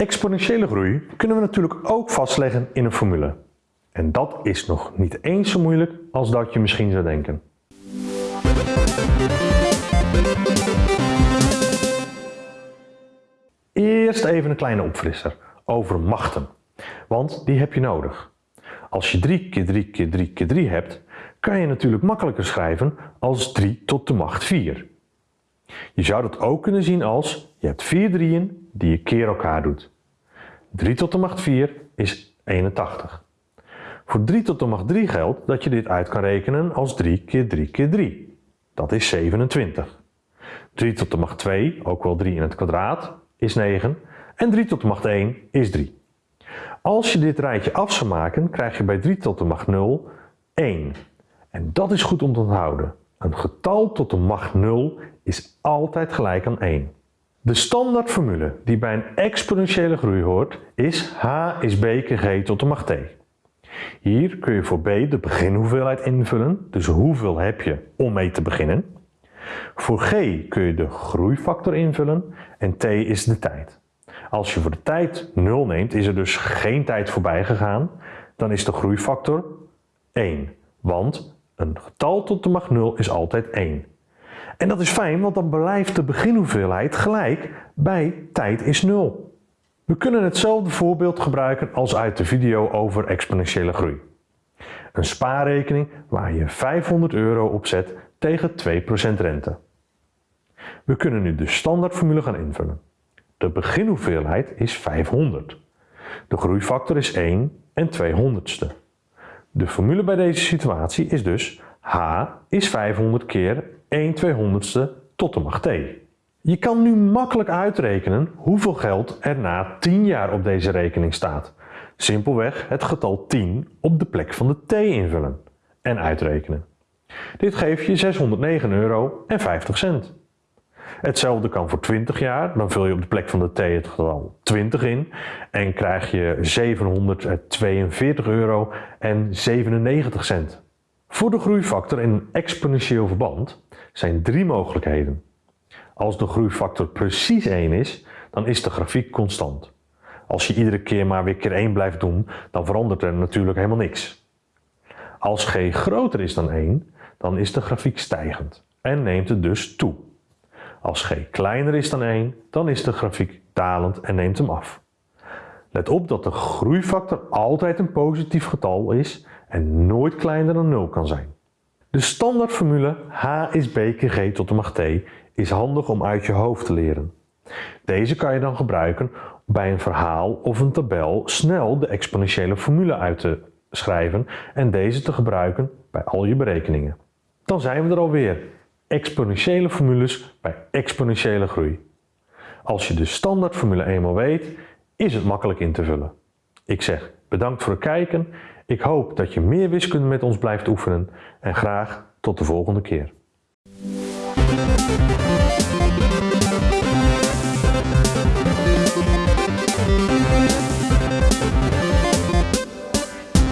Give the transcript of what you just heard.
Exponentiële groei kunnen we natuurlijk ook vastleggen in een formule. En dat is nog niet eens zo moeilijk als dat je misschien zou denken. Eerst even een kleine opfrisser over machten, want die heb je nodig. Als je 3 keer 3 keer 3 keer 3 hebt, kan je natuurlijk makkelijker schrijven als 3 tot de macht 4. Je zou dat ook kunnen zien als je hebt 4 drieën die je keer elkaar doet. 3 tot de macht 4 is 81. Voor 3 tot de macht 3 geldt dat je dit uit kan rekenen als 3 keer 3 keer 3. Dat is 27. 3 tot de macht 2, ook wel 3 in het kwadraat, is 9. En 3 tot de macht 1 is 3. Als je dit rijtje af zou maken, krijg je bij 3 tot de macht 0 1. En dat is goed om te onthouden. Een getal tot de macht 0 is altijd gelijk aan 1. De standaardformule die bij een exponentiële groei hoort is h is b keer g tot de macht t. Hier kun je voor b de beginhoeveelheid invullen, dus hoeveel heb je om mee te beginnen. Voor g kun je de groeifactor invullen en t is de tijd. Als je voor de tijd 0 neemt, is er dus geen tijd voorbij gegaan, dan is de groeifactor 1. Want een getal tot de macht 0 is altijd 1. En dat is fijn, want dan blijft de beginhoeveelheid gelijk bij tijd is 0. We kunnen hetzelfde voorbeeld gebruiken als uit de video over exponentiële groei. Een spaarrekening waar je 500 euro op zet tegen 2% rente. We kunnen nu de standaardformule gaan invullen. De beginhoeveelheid is 500. De groeifactor is 1 en 200ste. De formule bij deze situatie is dus h is 500 keer 1 200ste tot de macht t. Je kan nu makkelijk uitrekenen hoeveel geld er na 10 jaar op deze rekening staat. Simpelweg het getal 10 op de plek van de t invullen en uitrekenen. Dit geeft je 609 euro en 50 cent. Hetzelfde kan voor 20 jaar, dan vul je op de plek van de t het getal 20 in en krijg je 742 euro en 97 cent. Voor de groeifactor in een exponentieel verband zijn drie mogelijkheden. Als de groeifactor precies 1 is, dan is de grafiek constant. Als je iedere keer maar weer keer 1 blijft doen, dan verandert er natuurlijk helemaal niks. Als g groter is dan 1, dan is de grafiek stijgend en neemt het dus toe. Als g kleiner is dan 1, dan is de grafiek dalend en neemt hem af. Let op dat de groeifactor altijd een positief getal is en nooit kleiner dan 0 kan zijn. De standaardformule h is b keer g tot de macht t is handig om uit je hoofd te leren. Deze kan je dan gebruiken bij een verhaal of een tabel snel de exponentiële formule uit te schrijven en deze te gebruiken bij al je berekeningen. Dan zijn we er alweer. Exponentiële formules bij exponentiële groei. Als je de standaardformule eenmaal weet, is het makkelijk in te vullen. Ik zeg bedankt voor het kijken. Ik hoop dat je meer wiskunde met ons blijft oefenen en graag tot de volgende keer.